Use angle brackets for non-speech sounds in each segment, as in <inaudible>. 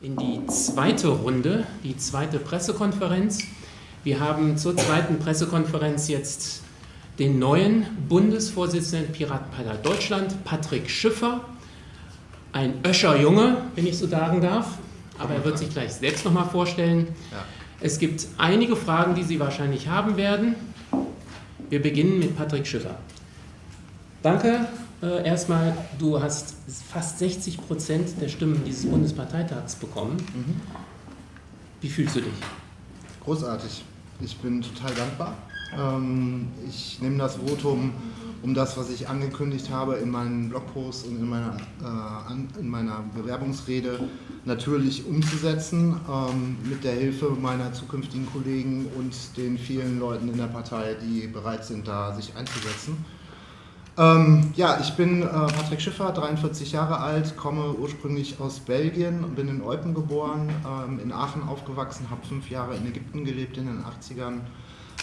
in die zweite Runde, die zweite Pressekonferenz. Wir haben zur zweiten Pressekonferenz jetzt den neuen Bundesvorsitzenden Piratenpartei Deutschland, Patrick Schiffer, ein Öscher Junge, wenn ich so sagen darf, aber er wird sich gleich selbst nochmal vorstellen. Ja. Es gibt einige Fragen, die Sie wahrscheinlich haben werden. Wir beginnen mit Patrick Schiffer. Danke äh, erstmal, du hast fast 60 Prozent der Stimmen dieses Bundesparteitags bekommen. Mhm. Wie fühlst du dich? Großartig. Ich bin total dankbar. Ähm, ich nehme das Votum, um das, was ich angekündigt habe in meinen Blogposts und in meiner, äh, in meiner Bewerbungsrede, natürlich umzusetzen, ähm, mit der Hilfe meiner zukünftigen Kollegen und den vielen Leuten in der Partei, die bereit sind, da sich einzusetzen. Ähm, ja, ich bin äh, Patrick Schiffer, 43 Jahre alt, komme ursprünglich aus Belgien, bin in Eupen geboren, ähm, in Aachen aufgewachsen, habe fünf Jahre in Ägypten gelebt in den 80ern,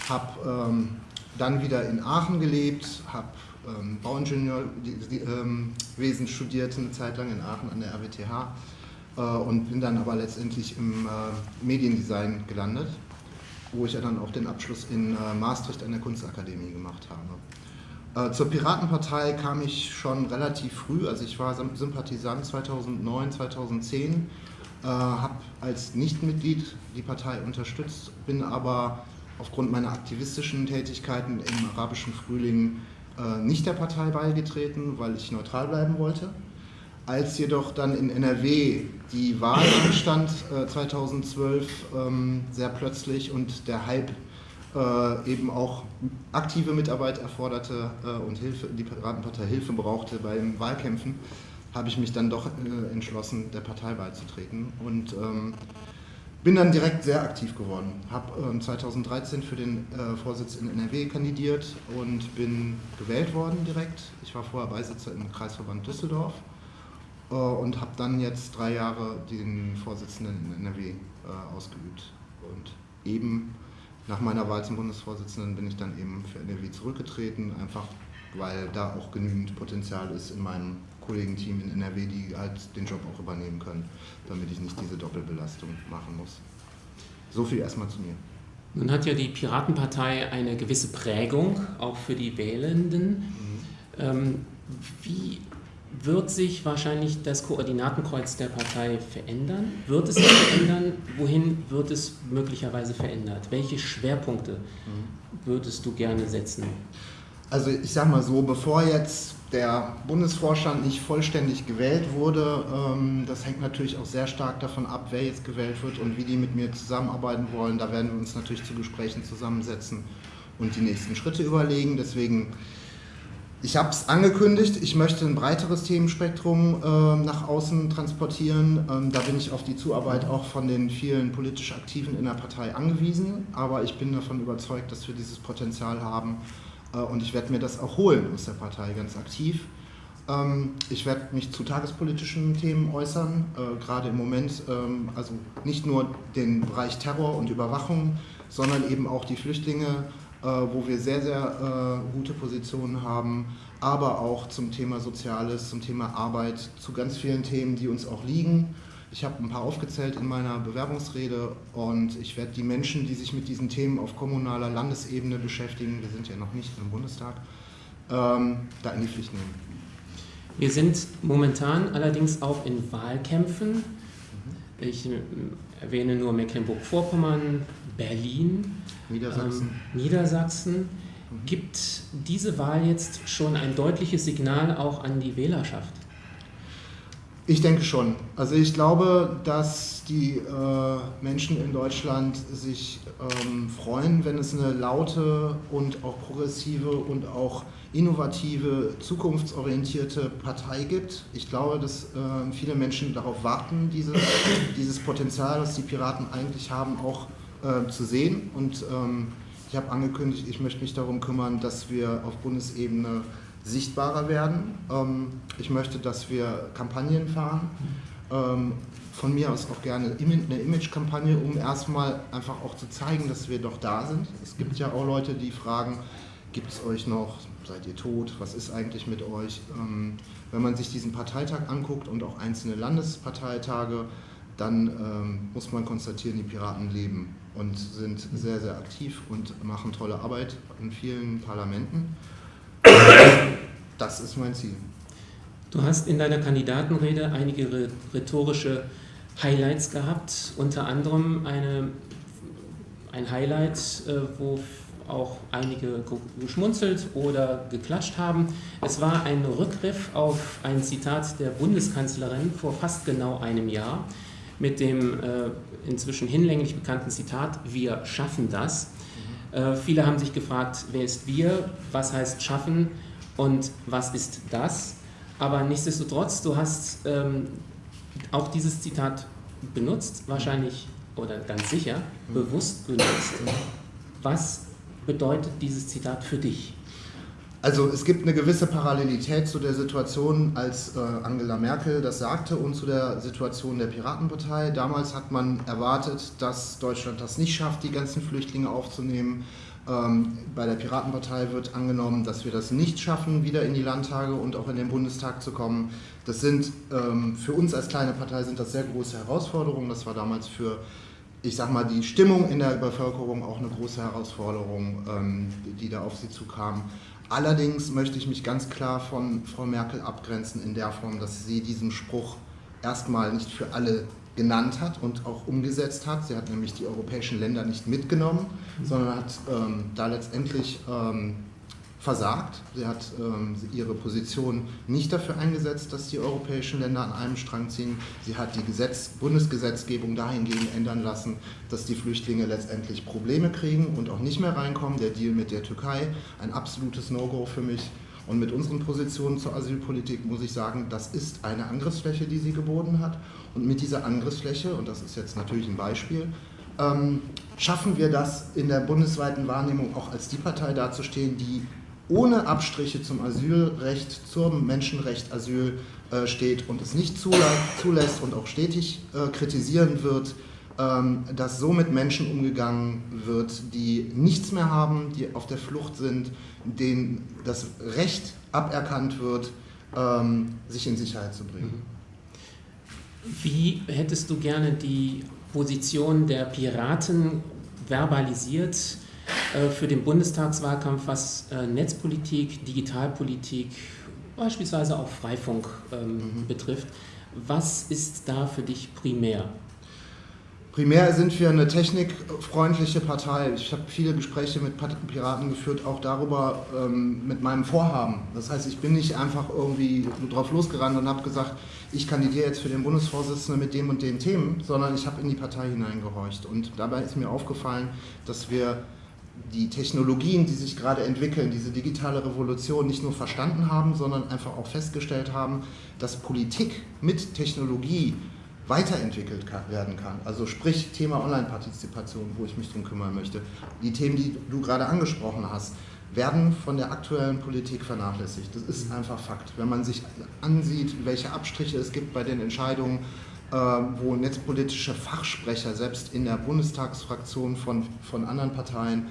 habe ähm, dann wieder in Aachen gelebt, habe ähm, Bauingenieurwesen ähm, studiert eine Zeit lang in Aachen an der RWTH äh, und bin dann aber letztendlich im äh, Mediendesign gelandet, wo ich ja dann auch den Abschluss in äh, Maastricht an der Kunstakademie gemacht habe. Äh, zur Piratenpartei kam ich schon relativ früh, also ich war Sympathisant 2009, 2010, äh, habe als Nichtmitglied die Partei unterstützt, bin aber aufgrund meiner aktivistischen Tätigkeiten im arabischen Frühling äh, nicht der Partei beigetreten, weil ich neutral bleiben wollte. Als jedoch dann in NRW die Wahl anstand 2012 ähm, sehr plötzlich und der Hype äh, eben auch aktive Mitarbeit erforderte äh, und Hilfe, die Piratenpartei Hilfe brauchte beim Wahlkämpfen, habe ich mich dann doch äh, entschlossen, der Partei beizutreten und ähm, bin dann direkt sehr aktiv geworden. Habe ähm, 2013 für den äh, Vorsitz in NRW kandidiert und bin gewählt worden direkt. Ich war vorher Beisitzer im Kreisverband Düsseldorf äh, und habe dann jetzt drei Jahre den Vorsitzenden in NRW ausgeübt und eben nach meiner Wahl zum Bundesvorsitzenden bin ich dann eben für NRW zurückgetreten, einfach weil da auch genügend Potenzial ist in meinem Kollegenteam in NRW, die halt den Job auch übernehmen können, damit ich nicht diese Doppelbelastung machen muss. So viel erstmal zu mir. Nun hat ja die Piratenpartei eine gewisse Prägung, auch für die Wählenden. Mhm. Ähm, wie wird sich wahrscheinlich das Koordinatenkreuz der Partei verändern? Wird es sich verändern? Wohin wird es möglicherweise verändert? Welche Schwerpunkte würdest du gerne setzen? Also ich sage mal so, bevor jetzt der Bundesvorstand nicht vollständig gewählt wurde, ähm, das hängt natürlich auch sehr stark davon ab, wer jetzt gewählt wird und wie die mit mir zusammenarbeiten wollen. Da werden wir uns natürlich zu Gesprächen zusammensetzen und die nächsten Schritte überlegen. Deswegen ich habe es angekündigt, ich möchte ein breiteres Themenspektrum äh, nach außen transportieren. Ähm, da bin ich auf die Zuarbeit auch von den vielen politisch Aktiven in der Partei angewiesen. Aber ich bin davon überzeugt, dass wir dieses Potenzial haben. Äh, und ich werde mir das auch holen aus der Partei ganz aktiv. Ähm, ich werde mich zu tagespolitischen Themen äußern, äh, gerade im Moment, ähm, also nicht nur den Bereich Terror und Überwachung, sondern eben auch die Flüchtlinge wo wir sehr, sehr äh, gute Positionen haben, aber auch zum Thema Soziales, zum Thema Arbeit, zu ganz vielen Themen, die uns auch liegen. Ich habe ein paar aufgezählt in meiner Bewerbungsrede und ich werde die Menschen, die sich mit diesen Themen auf kommunaler Landesebene beschäftigen, wir sind ja noch nicht im Bundestag, ähm, da in die Pflicht nehmen. Wir sind momentan allerdings auch in Wahlkämpfen. Mhm. Ich äh, erwähne nur Mecklenburg-Vorpommern, Berlin, Niedersachsen. Ähm, Niedersachsen. Mhm. Gibt diese Wahl jetzt schon ein deutliches Signal auch an die Wählerschaft? Ich denke schon. Also ich glaube, dass die äh, Menschen in Deutschland sich ähm, freuen, wenn es eine laute und auch progressive und auch innovative, zukunftsorientierte Partei gibt. Ich glaube, dass äh, viele Menschen darauf warten, dieses, <coughs> dieses Potenzial, das die Piraten eigentlich haben, auch äh, zu sehen. Und ähm, ich habe angekündigt, ich möchte mich darum kümmern, dass wir auf Bundesebene sichtbarer werden. Ähm, ich möchte, dass wir Kampagnen fahren. Ähm, von mir aus auch gerne eine Image-Kampagne, um erstmal einfach auch zu zeigen, dass wir doch da sind. Es gibt ja auch Leute, die fragen, gibt es euch noch, seid ihr tot, was ist eigentlich mit euch? Ähm, wenn man sich diesen Parteitag anguckt und auch einzelne Landesparteitage, dann muss man konstatieren, die Piraten leben und sind sehr, sehr aktiv und machen tolle Arbeit in vielen Parlamenten. Das ist mein Ziel. Du hast in deiner Kandidatenrede einige rhetorische Highlights gehabt, unter anderem eine, ein Highlight, äh, wo auch einige geschmunzelt oder geklatscht haben. Es war ein Rückgriff auf ein Zitat der Bundeskanzlerin vor fast genau einem Jahr mit dem äh, inzwischen hinlänglich bekannten Zitat, wir schaffen das. Mhm. Äh, viele haben sich gefragt, wer ist wir, was heißt schaffen und was ist das? Aber nichtsdestotrotz, du hast ähm, auch dieses Zitat benutzt, wahrscheinlich oder ganz sicher mhm. bewusst benutzt. Was bedeutet dieses Zitat für dich? Also es gibt eine gewisse Parallelität zu der Situation, als äh, Angela Merkel das sagte und zu der Situation der Piratenpartei. Damals hat man erwartet, dass Deutschland das nicht schafft, die ganzen Flüchtlinge aufzunehmen. Ähm, bei der Piratenpartei wird angenommen, dass wir das nicht schaffen, wieder in die Landtage und auch in den Bundestag zu kommen. Das sind ähm, für uns als kleine Partei sind das sehr große Herausforderungen. Das war damals für ich sag mal, die Stimmung in der Bevölkerung auch eine große Herausforderung, ähm, die da auf sie zukam. Allerdings möchte ich mich ganz klar von Frau Merkel abgrenzen in der Form, dass sie diesen Spruch erstmal nicht für alle genannt hat und auch umgesetzt hat. Sie hat nämlich die europäischen Länder nicht mitgenommen, sondern hat ähm, da letztendlich ähm, versagt. Sie hat ähm, ihre Position nicht dafür eingesetzt, dass die europäischen Länder an einem Strang ziehen. Sie hat die Gesetz Bundesgesetzgebung dahingehend ändern lassen, dass die Flüchtlinge letztendlich Probleme kriegen und auch nicht mehr reinkommen. Der Deal mit der Türkei, ein absolutes No-Go für mich. Und mit unseren Positionen zur Asylpolitik muss ich sagen, das ist eine Angriffsfläche, die sie geboten hat. Und mit dieser Angriffsfläche, und das ist jetzt natürlich ein Beispiel, ähm, schaffen wir das in der bundesweiten Wahrnehmung auch als die Partei dazustehen, die ohne Abstriche zum Asylrecht, zum Menschenrecht Asyl äh, steht und es nicht zulässt und auch stetig äh, kritisieren wird, dass so mit Menschen umgegangen wird, die nichts mehr haben, die auf der Flucht sind, denen das Recht aberkannt wird, ähm, sich in Sicherheit zu bringen. Wie hättest du gerne die Position der Piraten verbalisiert? Äh, für den Bundestagswahlkampf, was äh, Netzpolitik, Digitalpolitik, beispielsweise auch Freifunk ähm, mhm. betrifft. Was ist da für dich primär? Primär sind wir eine technikfreundliche Partei. Ich habe viele Gespräche mit Piraten geführt, auch darüber ähm, mit meinem Vorhaben. Das heißt, ich bin nicht einfach irgendwie drauf losgerannt und habe gesagt, ich kandidiere jetzt für den Bundesvorsitzenden mit dem und den Themen, sondern ich habe in die Partei hineingehorcht. Und dabei ist mir aufgefallen, dass wir die Technologien, die sich gerade entwickeln, diese digitale Revolution nicht nur verstanden haben, sondern einfach auch festgestellt haben, dass Politik mit Technologie weiterentwickelt kann, werden kann. Also sprich Thema Online-Partizipation, wo ich mich drum kümmern möchte. Die Themen, die du gerade angesprochen hast, werden von der aktuellen Politik vernachlässigt. Das ist einfach Fakt. Wenn man sich ansieht, welche Abstriche es gibt bei den Entscheidungen, äh, wo netzpolitische Fachsprecher selbst in der Bundestagsfraktion von, von anderen Parteien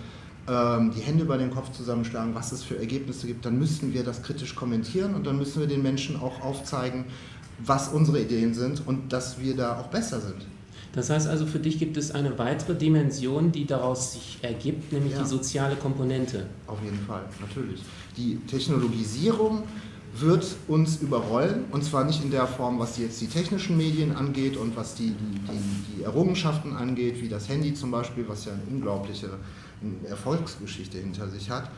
ähm, die Hände über den Kopf zusammenschlagen, was es für Ergebnisse gibt, dann müssten wir das kritisch kommentieren und dann müssen wir den Menschen auch aufzeigen, was unsere Ideen sind und dass wir da auch besser sind. Das heißt also, für dich gibt es eine weitere Dimension, die daraus sich ergibt, nämlich ja. die soziale Komponente. Auf jeden Fall, natürlich. Die Technologisierung wird uns überrollen und zwar nicht in der Form, was jetzt die technischen Medien angeht und was die, die, die Errungenschaften angeht, wie das Handy zum Beispiel, was ja eine unglaubliche Erfolgsgeschichte hinter sich hat.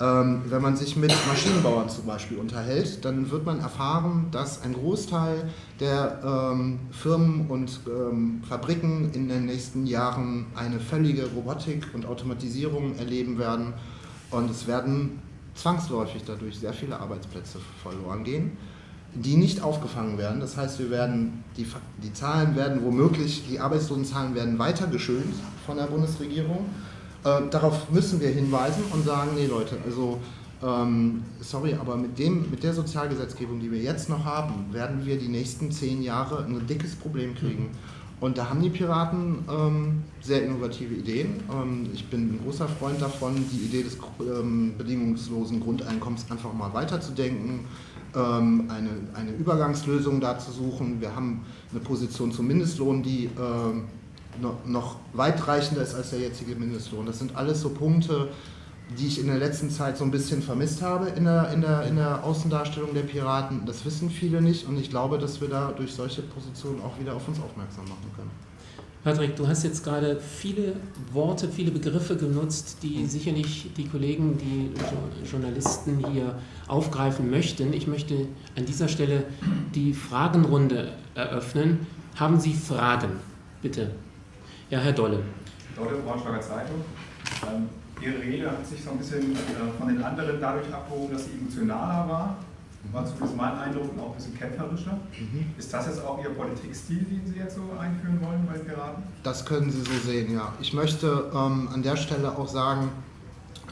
Ähm, wenn man sich mit Maschinenbauern zum Beispiel unterhält, dann wird man erfahren, dass ein Großteil der ähm, Firmen und ähm, Fabriken in den nächsten Jahren eine völlige Robotik und Automatisierung erleben werden und es werden zwangsläufig dadurch sehr viele Arbeitsplätze verloren gehen, die nicht aufgefangen werden. Das heißt, wir werden die, die Zahlen werden womöglich, die Arbeitslosenzahlen werden weiter geschönt von der Bundesregierung äh, darauf müssen wir hinweisen und sagen, nee Leute, also ähm, sorry, aber mit, dem, mit der Sozialgesetzgebung, die wir jetzt noch haben, werden wir die nächsten zehn Jahre ein dickes Problem kriegen. Mhm. Und da haben die Piraten ähm, sehr innovative Ideen. Ähm, ich bin ein großer Freund davon, die Idee des ähm, bedingungslosen Grundeinkommens einfach mal weiterzudenken, äh, ähm, eine, eine Übergangslösung da zu suchen. Wir haben eine Position zum Mindestlohn, die ähm, noch weitreichender ist als der jetzige Mindestlohn. Das sind alles so Punkte, die ich in der letzten Zeit so ein bisschen vermisst habe in der, in der, in der Außendarstellung der Piraten. Das wissen viele nicht und ich glaube, dass wir da durch solche Positionen auch wieder auf uns aufmerksam machen können. Patrick, du hast jetzt gerade viele Worte, viele Begriffe genutzt, die sicherlich die Kollegen, die Journalisten hier aufgreifen möchten. Ich möchte an dieser Stelle die Fragenrunde eröffnen. Haben Sie Fragen? Bitte. Ja, Herr Dolle. Dolle, Braunschweiger Zeitung. Ähm, Ihre Rede hat sich so ein bisschen äh, von den anderen dadurch abgehoben, dass sie emotionaler war. War zumindest mein Eindruck und auch ein bisschen kämpferischer. Mhm. Ist das jetzt auch Ihr Politikstil, den Sie jetzt so einführen wollen bei den Piraten? Das können Sie so sehen, ja. Ich möchte ähm, an der Stelle auch sagen,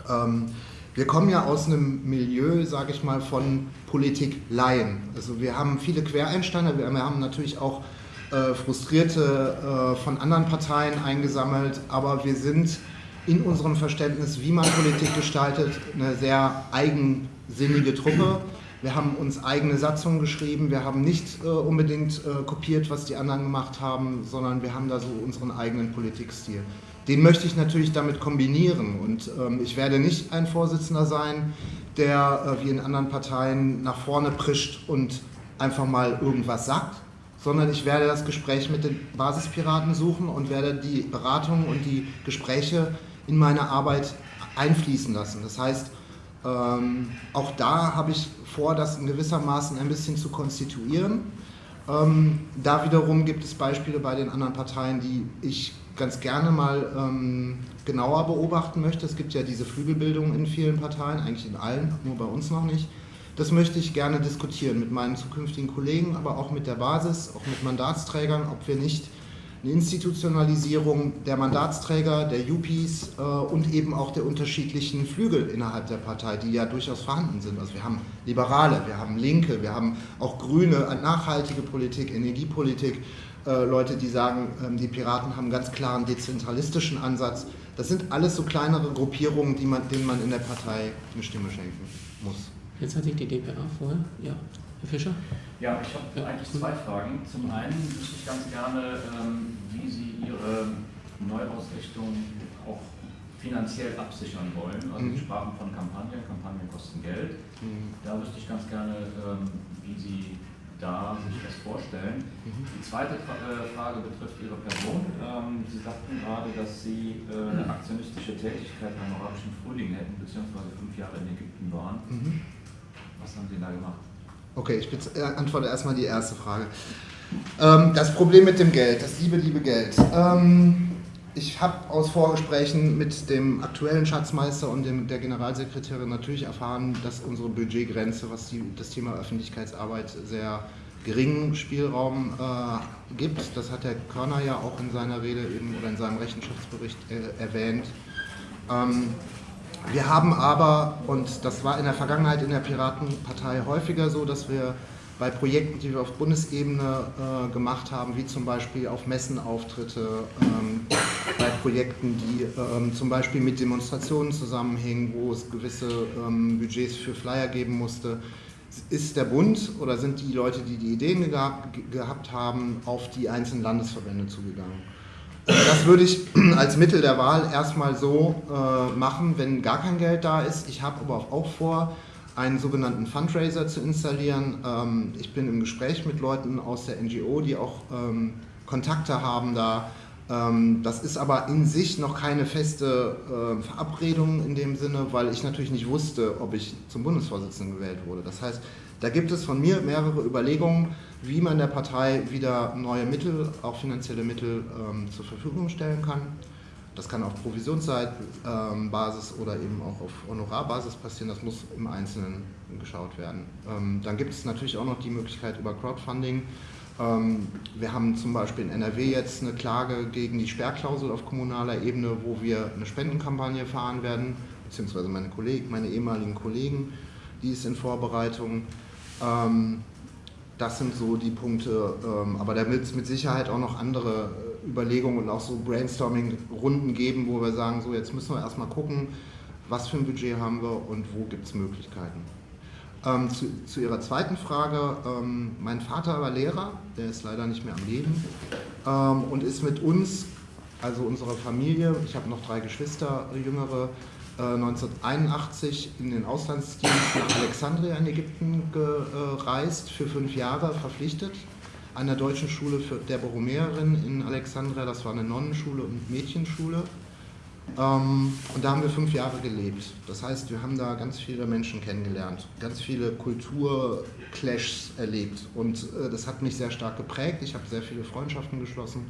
ähm, wir kommen ja aus einem Milieu, sage ich mal, von Politik-Laien. Also wir haben viele Quereinsteiger, wir haben natürlich auch äh, Frustrierte äh, von anderen Parteien eingesammelt, aber wir sind in unserem Verständnis, wie man Politik gestaltet, eine sehr eigensinnige Truppe. Wir haben uns eigene Satzungen geschrieben, wir haben nicht äh, unbedingt äh, kopiert, was die anderen gemacht haben, sondern wir haben da so unseren eigenen Politikstil. Den möchte ich natürlich damit kombinieren und ähm, ich werde nicht ein Vorsitzender sein, der äh, wie in anderen Parteien nach vorne prischt und einfach mal irgendwas sagt, sondern ich werde das Gespräch mit den Basispiraten suchen und werde die Beratungen und die Gespräche in meine Arbeit einfließen lassen. Das heißt, ähm, auch da habe ich vor, das in gewissermaßen ein bisschen zu konstituieren. Ähm, da wiederum gibt es Beispiele bei den anderen Parteien, die ich ganz gerne mal ähm, genauer beobachten möchte. Es gibt ja diese Flügelbildung in vielen Parteien, eigentlich in allen, nur bei uns noch nicht. Das möchte ich gerne diskutieren mit meinen zukünftigen Kollegen, aber auch mit der Basis, auch mit Mandatsträgern, ob wir nicht eine Institutionalisierung der Mandatsträger, der UPs äh, und eben auch der unterschiedlichen Flügel innerhalb der Partei, die ja durchaus vorhanden sind. Also wir haben Liberale, wir haben Linke, wir haben auch Grüne, nachhaltige Politik, Energiepolitik, äh, Leute, die sagen, äh, die Piraten haben einen ganz klaren dezentralistischen Ansatz. Das sind alles so kleinere Gruppierungen, man, denen man in der Partei eine Stimme schenken muss. Jetzt hatte ich die DPA vorher, ja. Herr Fischer? Ja, ich habe ja. eigentlich zwei Fragen. Zum einen wüsste ich ganz gerne, ähm, wie Sie Ihre Neuausrichtung auch finanziell absichern wollen. Also mhm. Sie sprachen von Kampagnen, Kampagnen kosten Geld. Mhm. Da wüsste ich ganz gerne, ähm, wie Sie da sich das vorstellen. Mhm. Die zweite äh, Frage betrifft Ihre Person. Ähm, Sie sagten gerade, dass Sie äh, eine aktionistische Tätigkeit beim arabischen Frühling hätten, beziehungsweise fünf Jahre in Ägypten waren. Mhm. Was haben Sie da gemacht? Okay, ich äh, antworte erstmal die erste Frage. Ähm, das Problem mit dem Geld, das liebe, liebe Geld. Ähm, ich habe aus Vorgesprächen mit dem aktuellen Schatzmeister und dem, der Generalsekretärin natürlich erfahren, dass unsere Budgetgrenze, was die, das Thema Öffentlichkeitsarbeit sehr geringen Spielraum äh, gibt. Das hat Herr Körner ja auch in seiner Rede eben oder in seinem Rechenschaftsbericht äh, erwähnt. Ähm, wir haben aber, und das war in der Vergangenheit in der Piratenpartei häufiger so, dass wir bei Projekten, die wir auf Bundesebene äh, gemacht haben, wie zum Beispiel auf Messenauftritte, ähm, bei Projekten, die ähm, zum Beispiel mit Demonstrationen zusammenhängen, wo es gewisse ähm, Budgets für Flyer geben musste, ist der Bund oder sind die Leute, die die Ideen gehabt haben, auf die einzelnen Landesverbände zugegangen. Das würde ich <clears throat> als Mittel der Wahl erstmal so äh, machen, wenn gar kein Geld da ist. Ich habe aber auch vor, einen sogenannten Fundraiser zu installieren. Ähm, ich bin im Gespräch mit Leuten aus der NGO, die auch ähm, Kontakte haben da. Ähm, das ist aber in sich noch keine feste äh, Verabredung in dem Sinne, weil ich natürlich nicht wusste, ob ich zum Bundesvorsitzenden gewählt wurde. Das heißt, da gibt es von mir mehrere Überlegungen, wie man der Partei wieder neue Mittel, auch finanzielle Mittel ähm, zur Verfügung stellen kann. Das kann auf Provisionsbasis ähm, oder eben auch auf Honorarbasis passieren. Das muss im Einzelnen geschaut werden. Ähm, dann gibt es natürlich auch noch die Möglichkeit über Crowdfunding. Ähm, wir haben zum Beispiel in NRW jetzt eine Klage gegen die Sperrklausel auf kommunaler Ebene, wo wir eine Spendenkampagne fahren werden, beziehungsweise meine Kollegen, meine ehemaligen Kollegen, die ist in Vorbereitung. Ähm, das sind so die Punkte, ähm, aber da wird es mit Sicherheit auch noch andere äh, Überlegungen und auch so Brainstorming-Runden geben, wo wir sagen, so jetzt müssen wir erstmal gucken, was für ein Budget haben wir und wo gibt es Möglichkeiten. Ähm, zu, zu, Ihrer zweiten Frage, ähm, mein Vater war Lehrer, der ist leider nicht mehr am Leben ähm, und ist mit uns, also unserer Familie, ich habe noch drei Geschwister, jüngere, 1981 in den Auslandsdienst nach Alexandria in Ägypten gereist, für fünf Jahre verpflichtet, an der deutschen Schule der Borromäerin in Alexandria, das war eine Nonnenschule und Mädchenschule. Ähm, und da haben wir fünf Jahre gelebt. Das heißt, wir haben da ganz viele Menschen kennengelernt, ganz viele Kulturclashs erlebt. Und äh, das hat mich sehr stark geprägt. Ich habe sehr viele Freundschaften geschlossen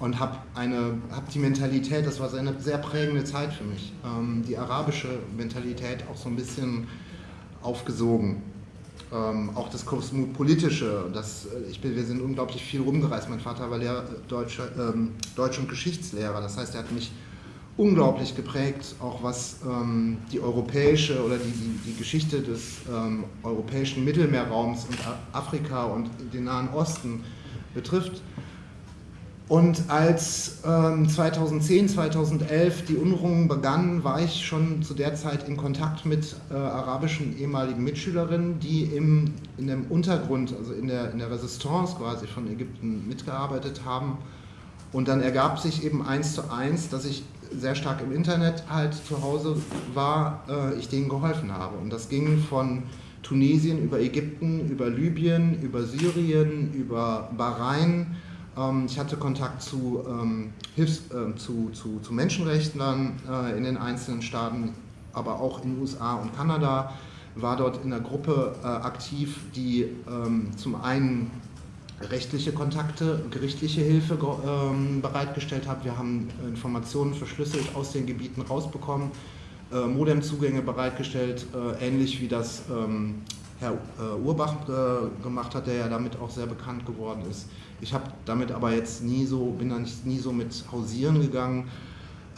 und habe hab die Mentalität, das war eine sehr prägende Zeit für mich, ähm, die arabische Mentalität auch so ein bisschen aufgesogen. Ähm, auch das kosmopolitische, das, äh, ich bin, wir sind unglaublich viel rumgereist. Mein Vater war Lehrer, Deutsch, ähm, Deutsch- und Geschichtslehrer, das heißt, er hat mich unglaublich geprägt, auch was ähm, die europäische oder die, die, die Geschichte des ähm, europäischen Mittelmeerraums und Afrika und den Nahen Osten betrifft. Und als ähm, 2010, 2011 die Unruhen begannen, war ich schon zu der Zeit in Kontakt mit äh, arabischen ehemaligen Mitschülerinnen, die im, in dem Untergrund, also in der, in der Resistance quasi von Ägypten mitgearbeitet haben. Und dann ergab sich eben eins zu eins, dass ich sehr stark im Internet halt zu Hause war, äh, ich denen geholfen habe. Und das ging von Tunesien über Ägypten, über Libyen, über Syrien, über Bahrain, ich hatte Kontakt zu, ähm, Hilfs-, äh, zu, zu, zu Menschenrechtlern äh, in den einzelnen Staaten, aber auch in den USA und Kanada, war dort in einer Gruppe äh, aktiv, die ähm, zum einen rechtliche Kontakte, gerichtliche Hilfe ähm, bereitgestellt hat. Wir haben Informationen verschlüsselt aus den Gebieten rausbekommen, äh, Modemzugänge bereitgestellt, äh, ähnlich wie das ähm, Herr äh, Urbach äh, gemacht hat, der ja damit auch sehr bekannt geworden ist. Ich habe damit aber jetzt nie so, bin da nicht, nie so mit hausieren gegangen.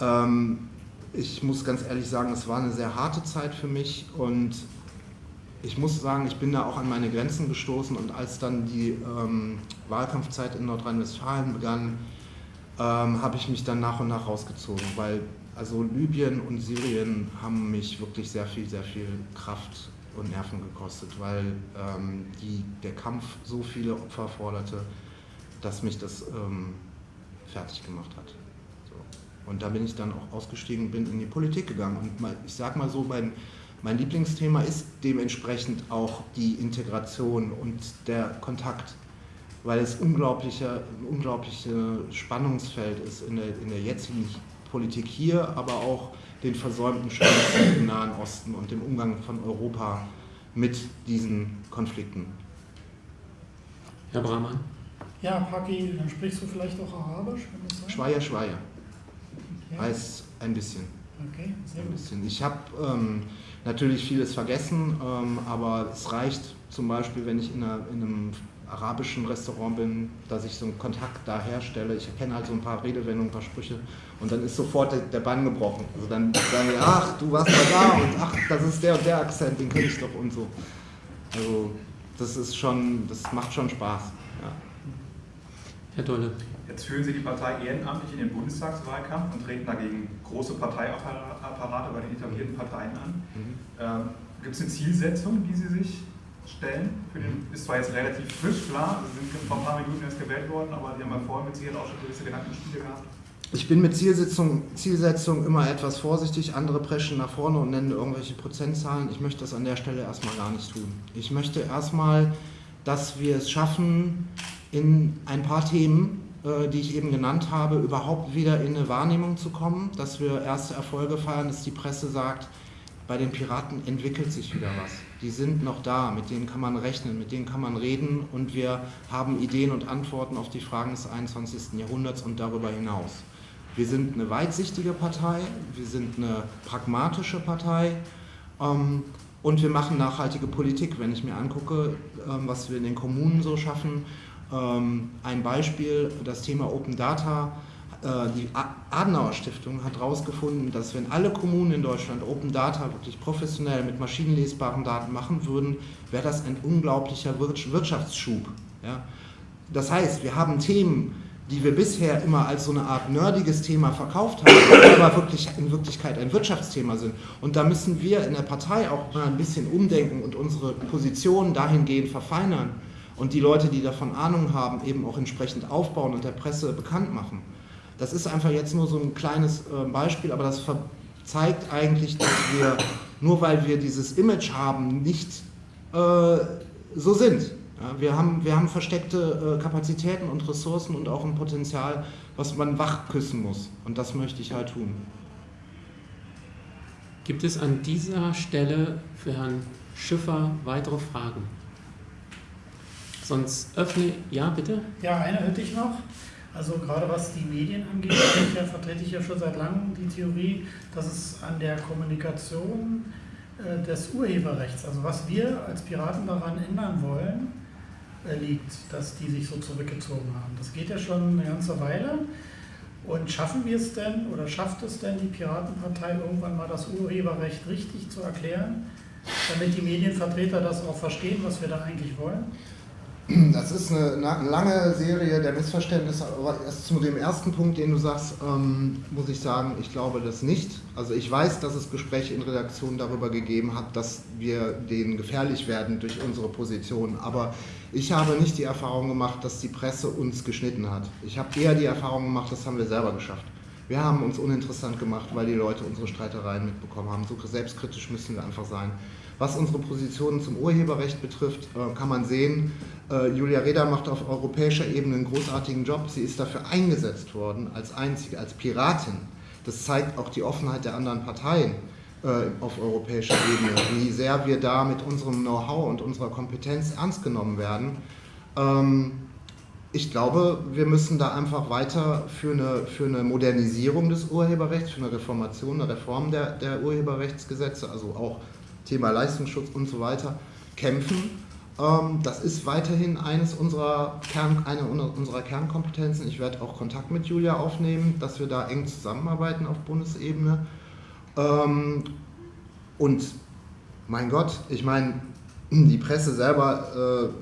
Ähm, ich muss ganz ehrlich sagen, es war eine sehr harte Zeit für mich und ich muss sagen, ich bin da auch an meine Grenzen gestoßen und als dann die ähm, Wahlkampfzeit in Nordrhein-Westfalen begann, ähm, habe ich mich dann nach und nach rausgezogen, weil also Libyen und Syrien haben mich wirklich sehr viel, sehr viel Kraft und Nerven gekostet, weil ähm, die, der Kampf so viele Opfer forderte, dass mich das ähm, fertig gemacht hat. So. Und da bin ich dann auch ausgestiegen, bin in die Politik gegangen. Und mal, ich sage mal so, mein, mein Lieblingsthema ist dementsprechend auch die Integration und der Kontakt, weil es unglaubliche, ein unglaubliches Spannungsfeld ist in der, in der jetzigen Politik hier, aber auch den versäumten Chancen im Nahen Osten und dem Umgang von Europa mit diesen Konflikten. Herr Brahmann? Ja, Paki, dann sprichst du vielleicht auch Arabisch? Schweier, Schweier. Okay. Heißt ein bisschen. Okay, sehr gut. Bisschen. Ich habe ähm, natürlich vieles vergessen, ähm, aber es reicht zum Beispiel, wenn ich in, einer, in einem arabischen Restaurant bin, dass ich so einen Kontakt da herstelle. Ich erkenne halt so ein paar Redewendungen, ein paar Sprüche und dann ist sofort der, der Bann gebrochen. Also dann sagen wir, ach, du warst mal da und ach, das ist der und der Akzent, den kenne ich doch und so. Also das ist schon, das macht schon Spaß. Ja. Herr Dolle. Jetzt führen Sie die Partei ehrenamtlich in den Bundestagswahlkampf und treten dagegen große Parteiapparate bei den etablierten Parteien an. Mhm. Ähm, Gibt es eine Zielsetzung, die Sie sich stellen? Den, ist zwar jetzt relativ frisch, klar, Sie sind vor ein paar Minuten erst gewählt worden, aber Sie haben ja vorher mit Sicherheit auch schon gewisse Gedankenspiele gehabt. Ich bin mit Zielsetzung, Zielsetzung immer etwas vorsichtig. Andere preschen nach vorne und nennen irgendwelche Prozentzahlen. Ich möchte das an der Stelle erstmal gar nicht tun. Ich möchte erstmal, dass wir es schaffen, in ein paar Themen, äh, die ich eben genannt habe, überhaupt wieder in eine Wahrnehmung zu kommen, dass wir erste Erfolge feiern, dass die Presse sagt, bei den Piraten entwickelt sich wieder was. Die sind noch da, mit denen kann man rechnen, mit denen kann man reden und wir haben Ideen und Antworten auf die Fragen des 21. Jahrhunderts und darüber hinaus. Wir sind eine weitsichtige Partei, wir sind eine pragmatische Partei ähm, und wir machen nachhaltige Politik. Wenn ich mir angucke, ähm, was wir in den Kommunen so schaffen, ähm, ein Beispiel, das Thema Open Data, die Adenauer Stiftung hat herausgefunden, dass wenn alle Kommunen in Deutschland Open Data wirklich professionell mit maschinenlesbaren Daten machen würden, wäre das ein unglaublicher Wirtschaftsschub. Ja? Das heißt, wir haben Themen, die wir bisher immer als so eine Art nerdiges Thema verkauft haben, aber wirklich in Wirklichkeit ein Wirtschaftsthema sind. Und da müssen wir in der Partei auch mal ein bisschen umdenken und unsere Positionen dahingehend verfeinern und die Leute, die davon Ahnung haben, eben auch entsprechend aufbauen und der Presse bekannt machen. Das ist einfach jetzt nur so ein kleines äh, Beispiel, aber das zeigt eigentlich, dass wir, nur weil wir dieses Image haben, nicht äh, so sind. Ja, wir, haben, wir haben versteckte äh, Kapazitäten und Ressourcen und auch ein Potenzial, was man wach küssen muss. Und das möchte ich halt tun. Gibt es an dieser Stelle für Herrn Schiffer weitere Fragen? Sonst öffne, ja bitte? Ja, eine hätte ich noch. Also gerade was die Medien angeht, ja, vertrete ich ja schon seit langem die Theorie, dass es an der Kommunikation äh, des Urheberrechts, also was wir als Piraten daran ändern wollen, äh, liegt, dass die sich so zurückgezogen haben. Das geht ja schon eine ganze Weile. Und schaffen wir es denn oder schafft es denn die Piratenpartei irgendwann mal das Urheberrecht richtig zu erklären, damit die Medienvertreter das auch verstehen, was wir da eigentlich wollen? Das ist eine, eine, lange Serie der Missverständnisse, aber erst zu dem ersten Punkt, den du sagst, ähm, muss ich sagen, ich glaube das nicht. Also ich weiß, dass es Gespräche in Redaktionen darüber gegeben hat, dass wir denen gefährlich werden durch unsere Position, aber ich habe nicht die Erfahrung gemacht, dass die Presse uns geschnitten hat. Ich habe eher die Erfahrung gemacht, das haben wir selber geschafft. Wir haben uns uninteressant gemacht, weil die Leute unsere Streitereien mitbekommen haben. So selbstkritisch müssen wir einfach sein. Was unsere Positionen zum Urheberrecht betrifft, äh, kann man sehen, äh, Julia Reda macht auf europäischer Ebene einen großartigen Job. Sie ist dafür eingesetzt worden als einzige, als Piratin. Das zeigt auch die Offenheit der anderen Parteien äh, auf europäischer Ebene, wie sehr wir da mit unserem Know-how und unserer Kompetenz ernst genommen werden. Ähm, ich glaube, wir müssen da einfach weiter für eine, für eine Modernisierung des Urheberrechts, für eine Reformation, eine Reform der, der Urheberrechtsgesetze, also auch Thema Leistungsschutz und so weiter, kämpfen. Ähm, das ist weiterhin eines unserer Kern, eine unserer Kernkompetenzen. Ich werde auch Kontakt mit Julia aufnehmen, dass wir da eng zusammenarbeiten auf Bundesebene. Ähm, und mein Gott, ich meine, die Presse selber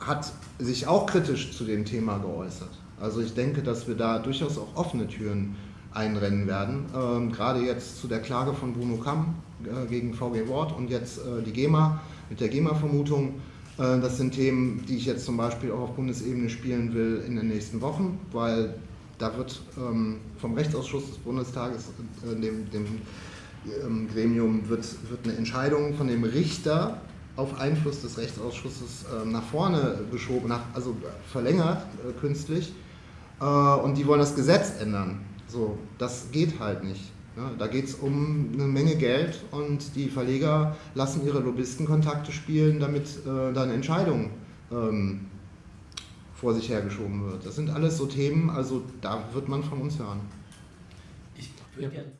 äh, hat sich auch kritisch zu dem Thema geäußert. Also ich denke, dass wir da durchaus auch offene Türen einrennen werden. Ähm, gerade jetzt zu der Klage von Bruno Kamm äh, gegen VG Wort und jetzt äh, die GEMA mit der GEMA-Vermutung. Äh, das sind Themen, die ich jetzt zum Beispiel auch auf Bundesebene spielen will in den nächsten Wochen, weil da wird ähm, vom Rechtsausschuss des Bundestages, äh, dem, dem ähm, Gremium, wird, wird eine Entscheidung von dem Richter auf Einfluss des Rechtsausschusses äh, nach vorne geschoben, nach, also verlängert äh, künstlich. und die wollen das Gesetz ändern. So, das geht halt nicht. Ja, da geht es um eine Menge Geld und die Verleger lassen ihre Lobbyistenkontakte spielen, damit äh, dann Entscheidungen ähm, vor sich hergeschoben wird. Das sind alles so Themen, also da wird man von uns hören. Ich würde gerne